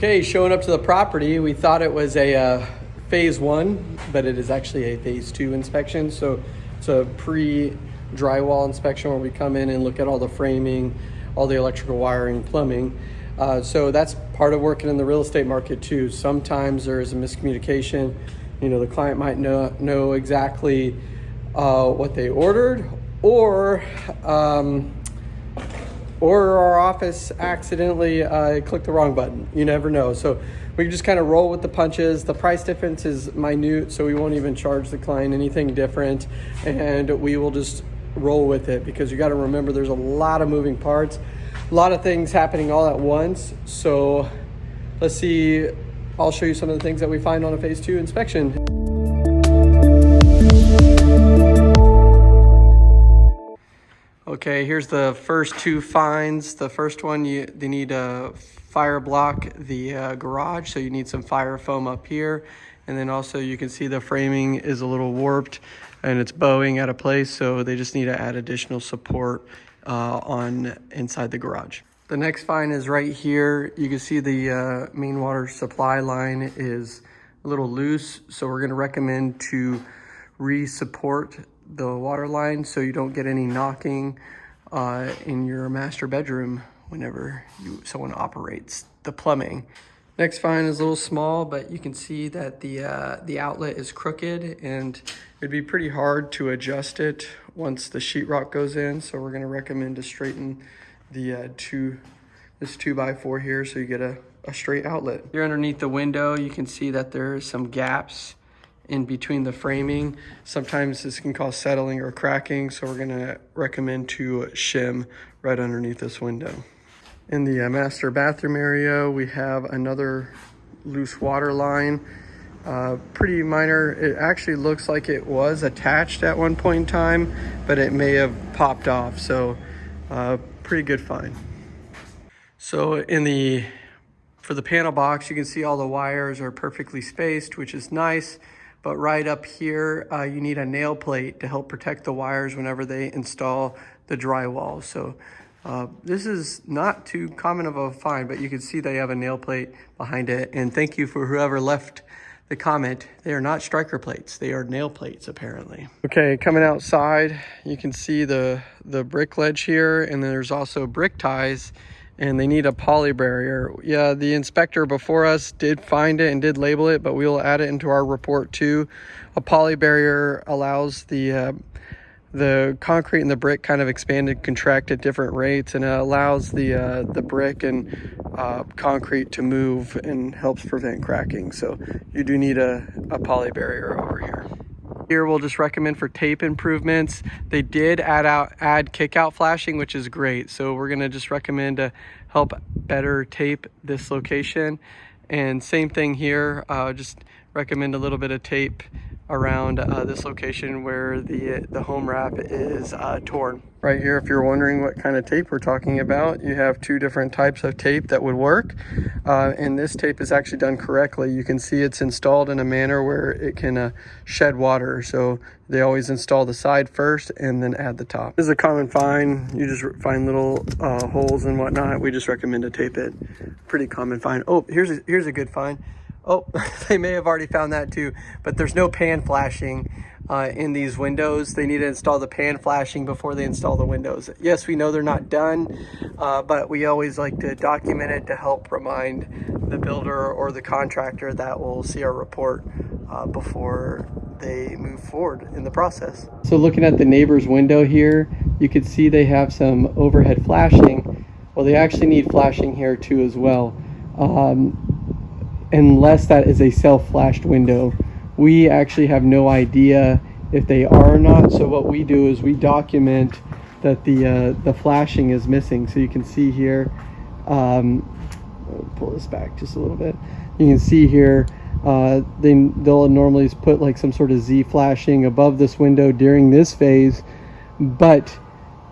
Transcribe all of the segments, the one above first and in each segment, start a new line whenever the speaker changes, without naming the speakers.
Okay, showing up to the property, we thought it was a uh, phase one, but it is actually a phase two inspection. So it's a pre drywall inspection where we come in and look at all the framing, all the electrical wiring, plumbing. Uh, so that's part of working in the real estate market too. Sometimes there is a miscommunication. You know, the client might know, know exactly uh, what they ordered or um, or our office accidentally uh, clicked the wrong button. You never know. So we just kind of roll with the punches. The price difference is minute, so we won't even charge the client anything different. And we will just roll with it because you got to remember there's a lot of moving parts, a lot of things happening all at once. So let's see. I'll show you some of the things that we find on a phase two inspection. Okay, here's the first two finds. The first one, you they need a fire block the uh, garage, so you need some fire foam up here. And then also you can see the framing is a little warped and it's bowing out of place, so they just need to add additional support uh, on inside the garage. The next find is right here. You can see the uh, main water supply line is a little loose, so we're gonna recommend to re-support the water line so you don't get any knocking uh, in your master bedroom whenever you someone operates the plumbing. Next find is a little small, but you can see that the uh, the outlet is crooked and it'd be pretty hard to adjust it once the sheetrock goes in. So we're gonna recommend to straighten the uh, two, this two by four here so you get a, a straight outlet. Here underneath the window, you can see that there's some gaps in between the framing. Sometimes this can cause settling or cracking, so we're gonna recommend to shim right underneath this window. In the uh, master bathroom area, we have another loose water line. Uh, pretty minor. It actually looks like it was attached at one point in time, but it may have popped off. So uh, pretty good find. So in the, for the panel box, you can see all the wires are perfectly spaced, which is nice. But right up here, uh, you need a nail plate to help protect the wires whenever they install the drywall. So uh, this is not too common of a find, but you can see they have a nail plate behind it. And thank you for whoever left the comment. They are not striker plates. They are nail plates, apparently. Okay, coming outside, you can see the, the brick ledge here, and there's also brick ties and they need a poly barrier. Yeah, the inspector before us did find it and did label it, but we'll add it into our report too. A poly barrier allows the uh, the concrete and the brick kind of expand and contract at different rates and it allows the uh, the brick and uh, concrete to move and helps prevent cracking. So you do need a, a poly barrier over here. Here we'll just recommend for tape improvements. They did add out add kick out flashing, which is great. So we're gonna just recommend to help better tape this location. And same thing here, uh, just recommend a little bit of tape around uh, this location where the, the home wrap is uh, torn. Right here, if you're wondering what kind of tape we're talking about, you have two different types of tape that would work. Uh, and this tape is actually done correctly. You can see it's installed in a manner where it can uh, shed water. So they always install the side first and then add the top. This is a common find. You just find little uh, holes and whatnot. We just recommend to tape it. Pretty common find. Oh, here's a, here's a good find. Oh, they may have already found that too, but there's no pan flashing uh, in these windows. They need to install the pan flashing before they install the windows. Yes, we know they're not done, uh, but we always like to document it to help remind the builder or the contractor that will see our report uh, before they move forward in the process. So looking at the neighbor's window here, you can see they have some overhead flashing. Well, they actually need flashing here too as well. Um, unless that is a self-flashed window. We actually have no idea if they are or not. So what we do is we document that the uh, the flashing is missing. So you can see here, um, pull this back just a little bit. You can see here, uh, they, they'll normally put like some sort of Z flashing above this window during this phase, but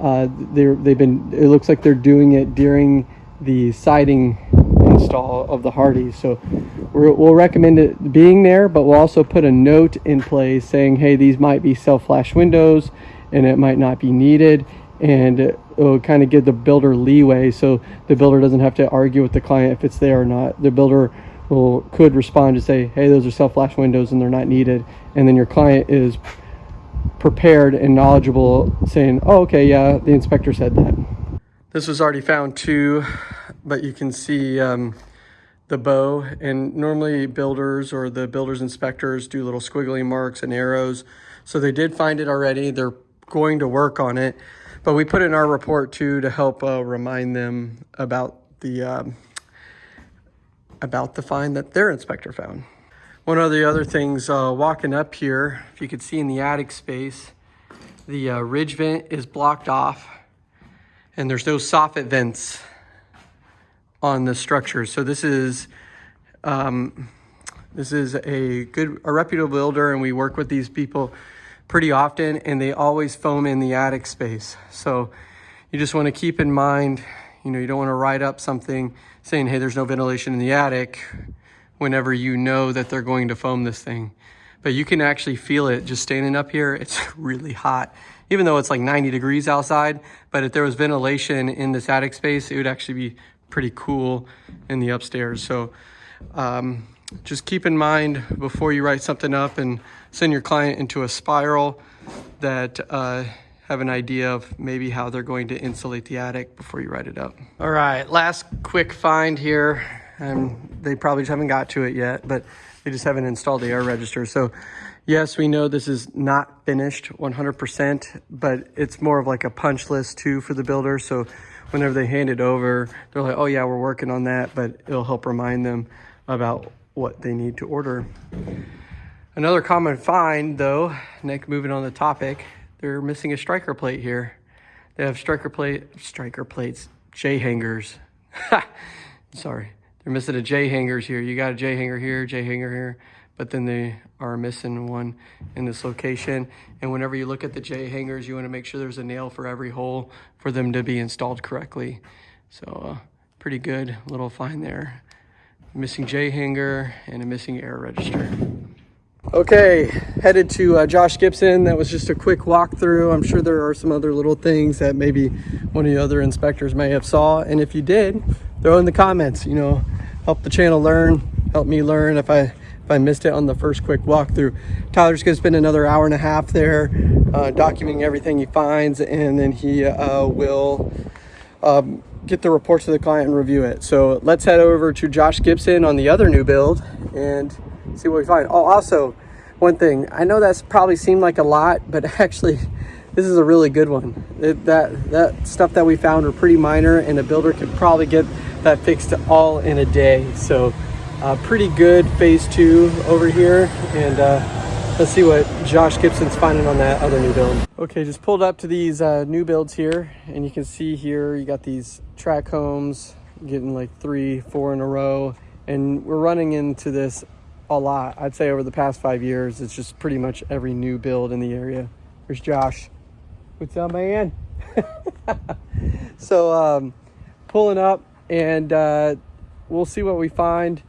uh, they're, they've been, it looks like they're doing it during the siding install of the Hardies. So we will recommend it being there, but we'll also put a note in place saying, hey, these might be self-flash windows and it might not be needed. And it'll kind of give the builder leeway so the builder doesn't have to argue with the client if it's there or not. The builder will could respond to say, hey, those are self-flash windows and they're not needed. And then your client is prepared and knowledgeable saying, oh, okay, yeah, the inspector said that. This was already found too, but you can see um, the bow and normally builders or the builder's inspectors do little squiggly marks and arrows. So they did find it already. They're going to work on it, but we put in our report too to help uh, remind them about the um, about the find that their inspector found. One of the other things, uh, walking up here, if you could see in the attic space, the uh, ridge vent is blocked off and there's no soffit vents on the structure. So this is um, this is a good, a reputable builder and we work with these people pretty often and they always foam in the attic space. So you just wanna keep in mind, you know, you don't wanna write up something saying, hey, there's no ventilation in the attic whenever you know that they're going to foam this thing. But you can actually feel it just standing up here. It's really hot, even though it's like 90 degrees outside. But if there was ventilation in this attic space, it would actually be pretty cool in the upstairs. So um, just keep in mind before you write something up and send your client into a spiral that uh, have an idea of maybe how they're going to insulate the attic before you write it up. All right, last quick find here. and they probably just haven't got to it yet, but they just haven't installed the air register. So yes, we know this is not finished 100%, but it's more of like a punch list too for the builder. So whenever they hand it over, they're like, oh yeah, we're working on that, but it'll help remind them about what they need to order. Another common find though, Nick, moving on the topic, they're missing a striker plate here. They have striker plate, striker plates, J hangers. Sorry, they're missing a J hangers here. You got a J hanger here, J hanger here, but then they are missing one in this location. And whenever you look at the J hangers, you want to make sure there's a nail for every hole for them to be installed correctly. So uh, pretty good little find there missing J hanger, and a missing air register. Okay, headed to uh, Josh Gibson. That was just a quick walkthrough. I'm sure there are some other little things that maybe one of the other inspectors may have saw. And if you did, throw in the comments, you know, help the channel learn, help me learn if I if I missed it on the first quick walkthrough. Tyler's gonna spend another hour and a half there uh, documenting everything he finds and then he uh, will um, get the report to the client and review it. So let's head over to Josh Gibson on the other new build and see what we find. Oh, also one thing, I know that's probably seemed like a lot, but actually this is a really good one. It, that, that stuff that we found were pretty minor and a builder could probably get that fixed all in a day. So uh, pretty good phase two over here. And uh, Let's see what Josh Gibson's finding on that other new build. Okay, just pulled up to these uh, new builds here, and you can see here you got these track homes, getting like three, four in a row, and we're running into this a lot. I'd say over the past five years, it's just pretty much every new build in the area. Here's Josh. What's up, man? so, um, pulling up, and uh, we'll see what we find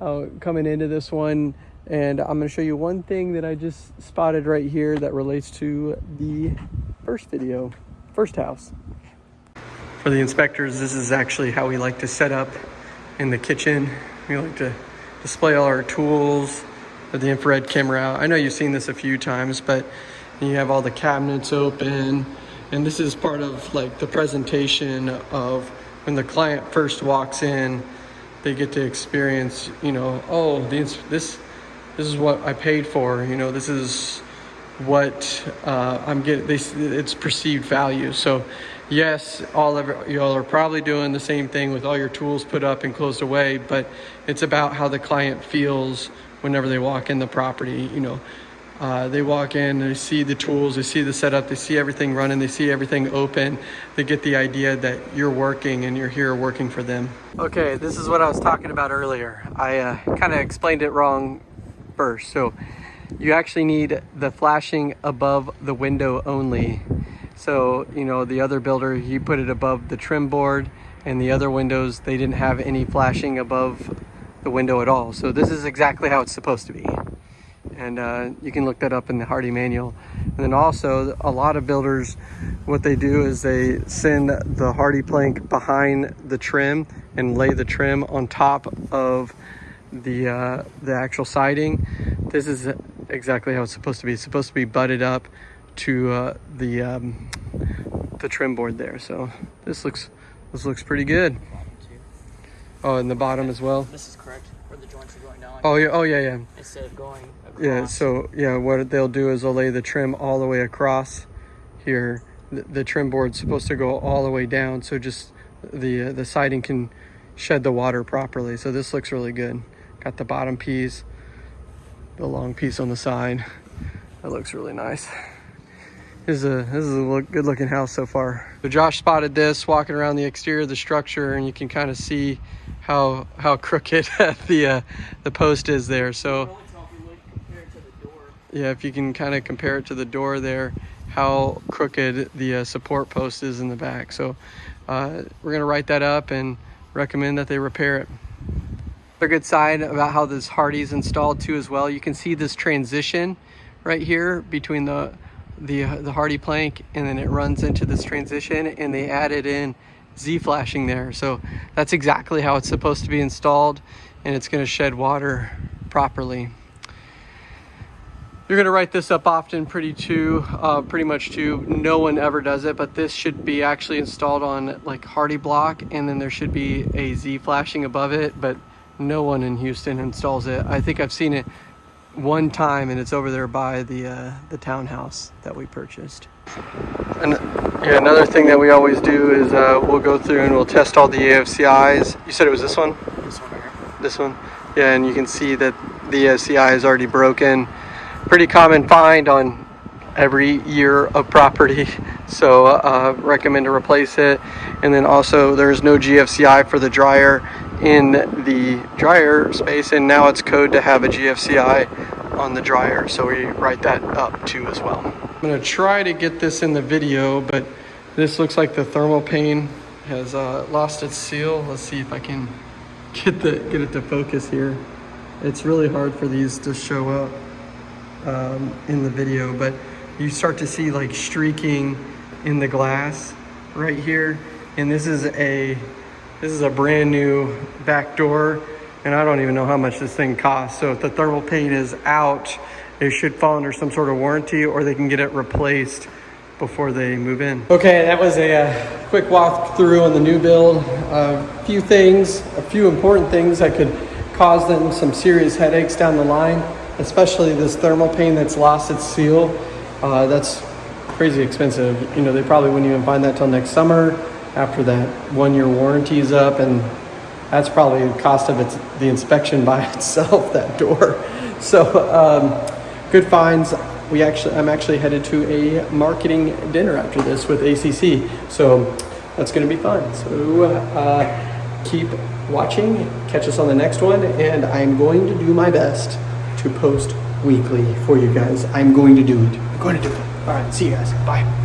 uh, coming into this one. And I'm going to show you one thing that I just spotted right here that relates to the first video, first house. For the inspectors, this is actually how we like to set up in the kitchen. We like to display all our tools the infrared camera out. I know you've seen this a few times, but you have all the cabinets open. And this is part of like the presentation of when the client first walks in, they get to experience, you know, oh, this, this this is what I paid for. You know, this is what uh, I'm getting. This it's perceived value. So, yes, all of y'all are probably doing the same thing with all your tools put up and closed away. But it's about how the client feels whenever they walk in the property. You know. Uh, they walk in, they see the tools, they see the setup, they see everything running, they see everything open. They get the idea that you're working and you're here working for them. Okay, this is what I was talking about earlier. I uh, kind of explained it wrong first. So you actually need the flashing above the window only. So, you know, the other builder, he put it above the trim board and the other windows, they didn't have any flashing above the window at all. So this is exactly how it's supposed to be. And uh, you can look that up in the Hardie manual. And then also a lot of builders what they do is they send the HardiePlank behind the trim and lay the trim on top of the uh, the actual siding. This is exactly how it's supposed to be. It's supposed to be butted up to uh, the um, the trim board there. So this looks this looks pretty good. Oh, and the bottom as well.
This is correct, where the joints are going down.
Oh yeah, oh yeah, yeah.
Instead of going across.
Yeah, so yeah, what they'll do is they'll lay the trim all the way across here. The, the trim board's supposed to go all the way down, so just the uh, the siding can shed the water properly. So this looks really good. Got the bottom piece, the long piece on the side. That looks really nice. This is a this is a look, good looking house so far. So Josh spotted this walking around the exterior of the structure, and you can kind of see how how crooked the uh, the post is there. So.
Really tell if you look compared to the door.
Yeah, if you can kind of compare it to the door there, how crooked the uh, support post is in the back. So uh, we're gonna write that up and recommend that they repair it. A good side about how this Hardie's installed too as well. You can see this transition right here between the the the HardiePlank and then it runs into this transition and they added in Z flashing there. So that's exactly how it's supposed to be installed and it's gonna shed water properly. You're gonna write this up often pretty too, uh, pretty much too. No one ever does it, but this should be actually installed on like Hardie block and then there should be a Z flashing above it, but no one in Houston installs it. I think I've seen it one time and it's over there by the uh, the townhouse that we purchased. And yeah, another thing that we always do is uh, we'll go through and we'll test all the AFCIs. You said it was this one?
This one right here.
this one yeah and you can see that the SCI is already broken pretty common find on every year of property so uh, recommend to replace it and then also there's no GFCI for the dryer in the dryer space and now it's code to have a GFCI on the dryer so we write that up too as well I'm gonna try to get this in the video but this looks like the thermal pane has uh, lost its seal let's see if I can get the get it to focus here. It's really hard for these to show up um, in the video, but you start to see like streaking in the glass right here. And this is a this is a brand new back door, and I don't even know how much this thing costs. So if the thermal pane is out, it should fall under some sort of warranty, or they can get it replaced before they move in. Okay, that was a uh, quick walk through on the new build. A few things, a few important things that could cause them some serious headaches down the line, especially this thermal pane that's lost its seal. Uh, that's crazy expensive. You know, they probably wouldn't even find that till next summer after that one year warranty is up and that's probably the cost of its, the inspection by itself, that door. So um, good finds we actually I'm actually headed to a marketing dinner after this with ACC. So that's going to be fun. So uh, keep watching, catch us on the next one, and I'm going to do my best to post weekly for you guys. I'm going to do it. I'm going to do it. All right, see you guys. Bye.